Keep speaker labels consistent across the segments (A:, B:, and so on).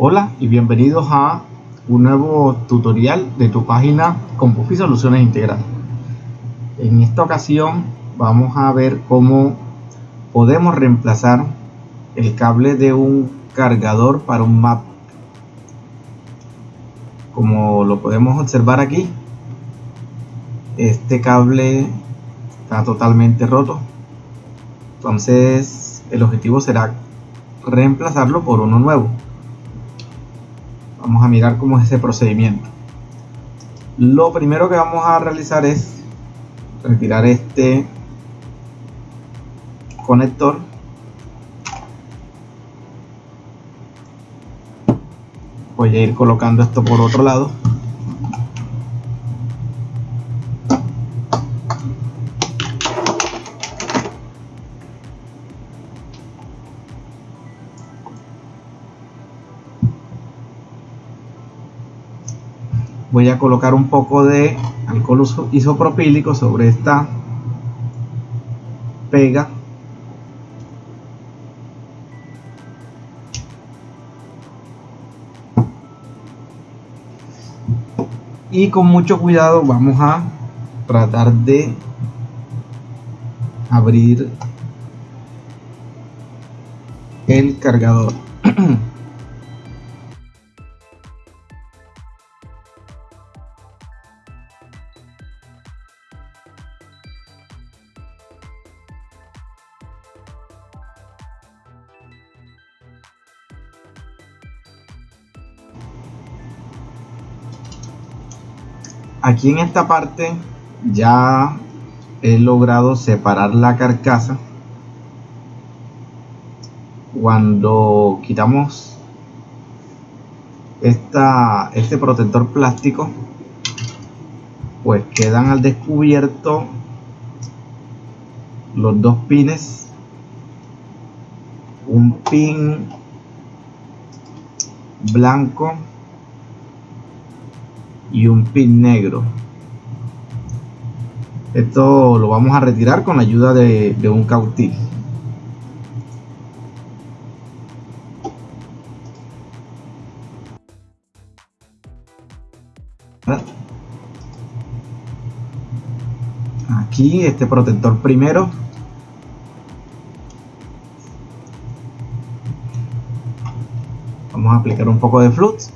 A: Hola y bienvenidos a un nuevo tutorial de tu página con Puffy Soluciones Integrales. En esta ocasión vamos a ver cómo podemos reemplazar el cable de un cargador para un map. Como lo podemos observar aquí, este cable está totalmente roto. Entonces el objetivo será reemplazarlo por uno nuevo vamos a mirar cómo es ese procedimiento lo primero que vamos a realizar es retirar este conector voy a ir colocando esto por otro lado. Voy a colocar un poco de alcohol isopropílico sobre esta pega y con mucho cuidado vamos a tratar de abrir el cargador aquí en esta parte ya he logrado separar la carcasa. Cuando quitamos esta, este protector plástico pues quedan al descubierto los dos pines. Un pin blanco y un pin negro. Esto lo vamos a retirar con la ayuda de, un cautil aquí este protector primero. Vamos a aplicar un poco de flux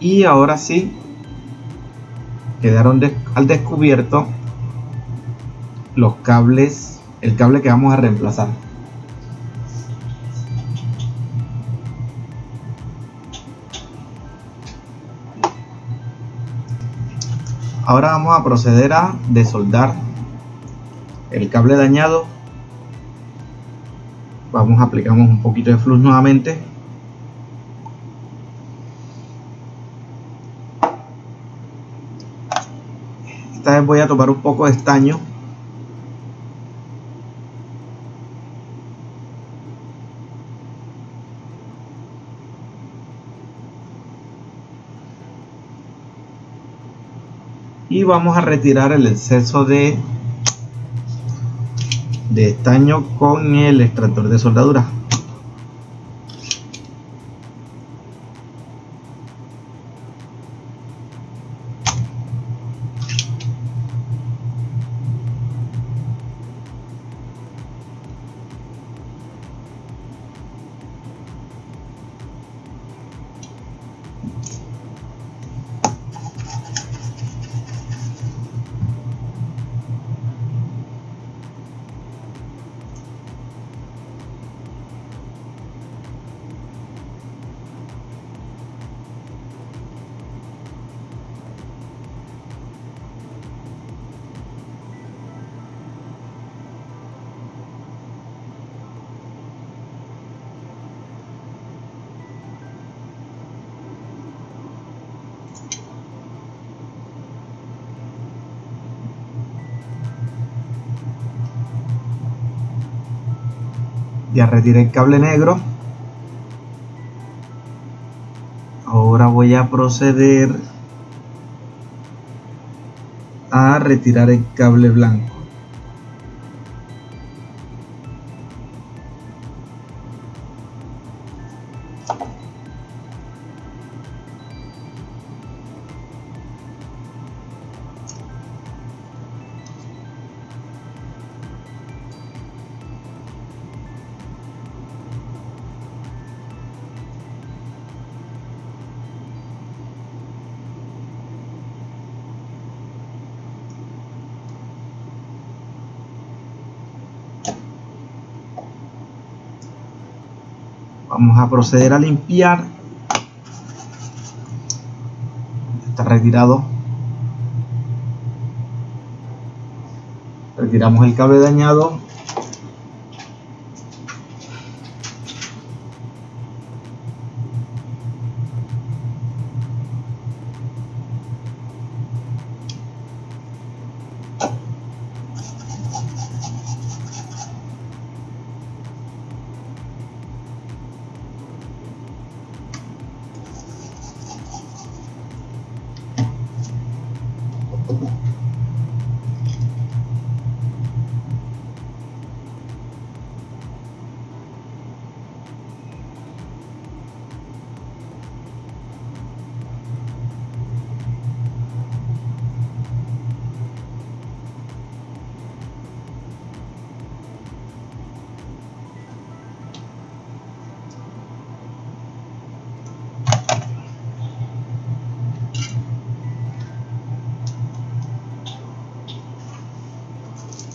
A: y ahora sí quedaron al descubierto los cables el cable que vamos a reemplazar. Ahora vamos a proceder a desoldar el cable dañado. Vamos aplicamos un poquito de flux nuevamente esta vez voy a tomar un poco de estaño. Y vamos a retirar el exceso de de estaño con el extractor de soldadura ya retiré el cable negro. Ahora voy a proceder a retirar el cable blanco vamos a proceder a limpiar. Está retirado. Retiramos el cable dañado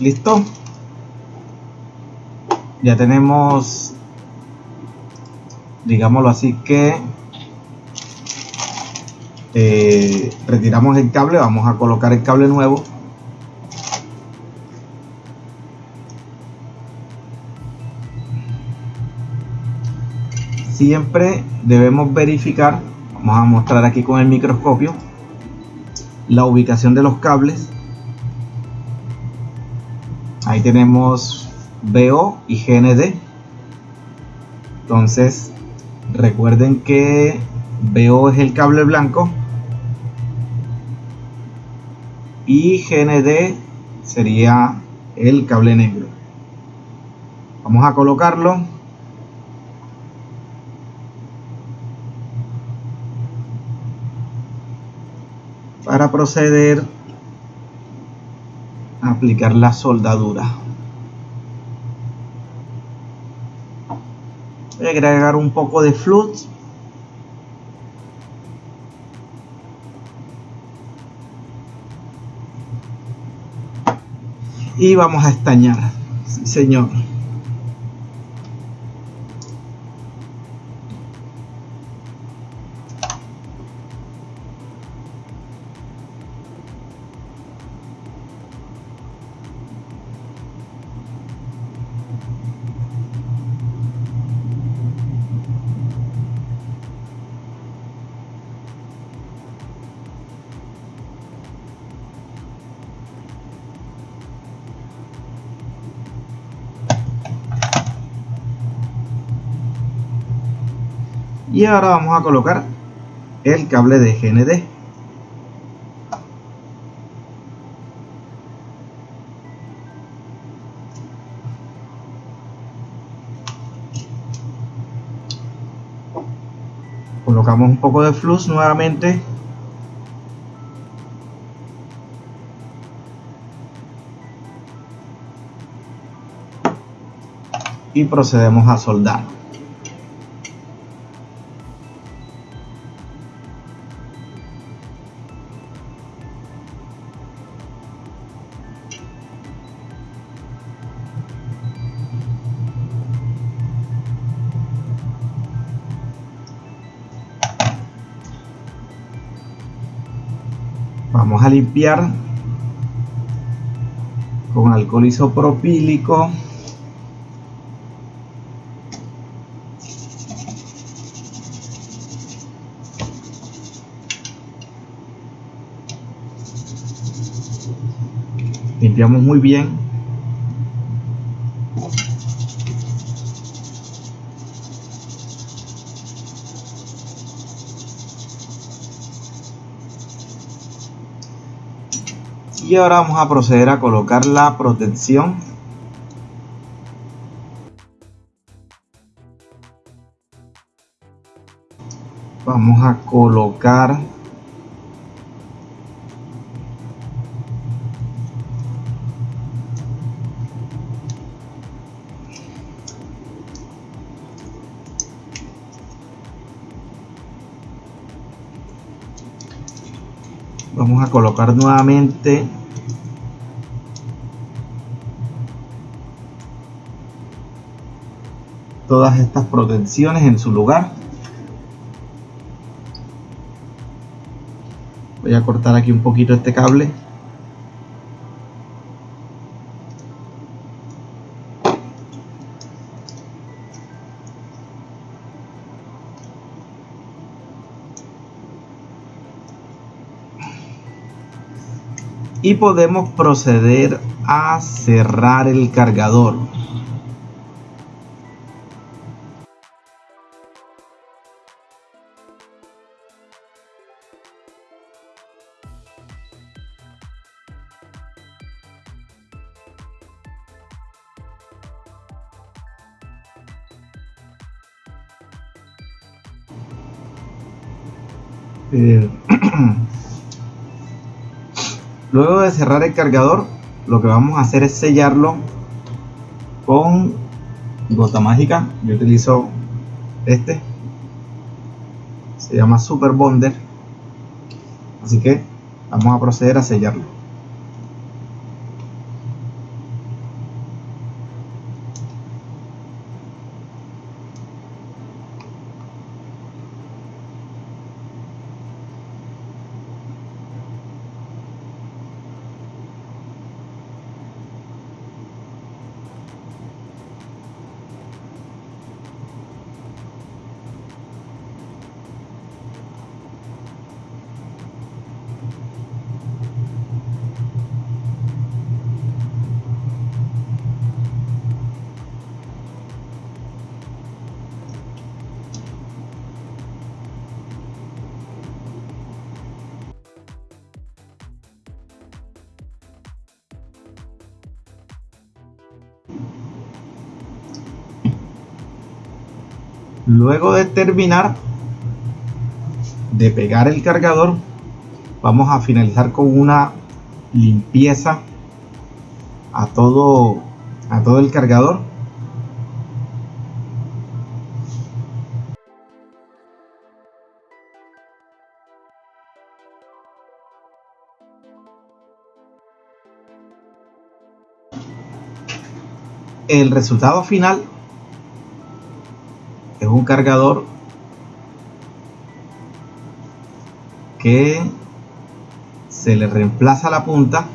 A: listo. Ya tenemos digámoslo así que eh, retiramos el cable vamos a colocar el cable nuevo. Siempre debemos verificar vamos a mostrar aquí con el microscopio la ubicación de los cables ahí tenemos BO y GND entonces recuerden que BO es el cable blanco y GND sería el cable negro. Vamos a colocarlo. Para proceder aplicar la soldadura. Voy a agregar un poco de flux y vamos a estañar señor ahora vamos a colocar el cable de GND colocamos un poco de flux nuevamente. Y procedemos a soldar vamos a limpiar con alcohol isopropílico. Limpiamos muy bien y ahora vamos a proceder a colocar la protección. Vamos a colocar vamos a colocar nuevamente. Todas estas protecciones en su lugar. Voy a cortar aquí un poquito este cable y podemos proceder a cerrar el cargador. Eh, Luego de cerrar el cargador, lo que vamos a hacer es sellarlo con gota mágica. Yo utilizo este. Se llama Super Bonder. Así que vamos a proceder a sellarlo. Luego de terminar de pegar el cargador, vamos a finalizar con una limpieza a todo a todo el cargador. El resultado final un cargador que se le reemplaza la punta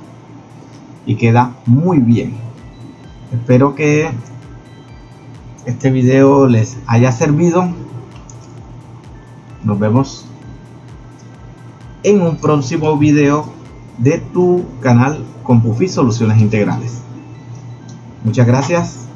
A: y queda muy bien. Espero que este video les haya servido. Nos vemos en un próximo video de tu canal con Pufi Soluciones Integrales. Muchas gracias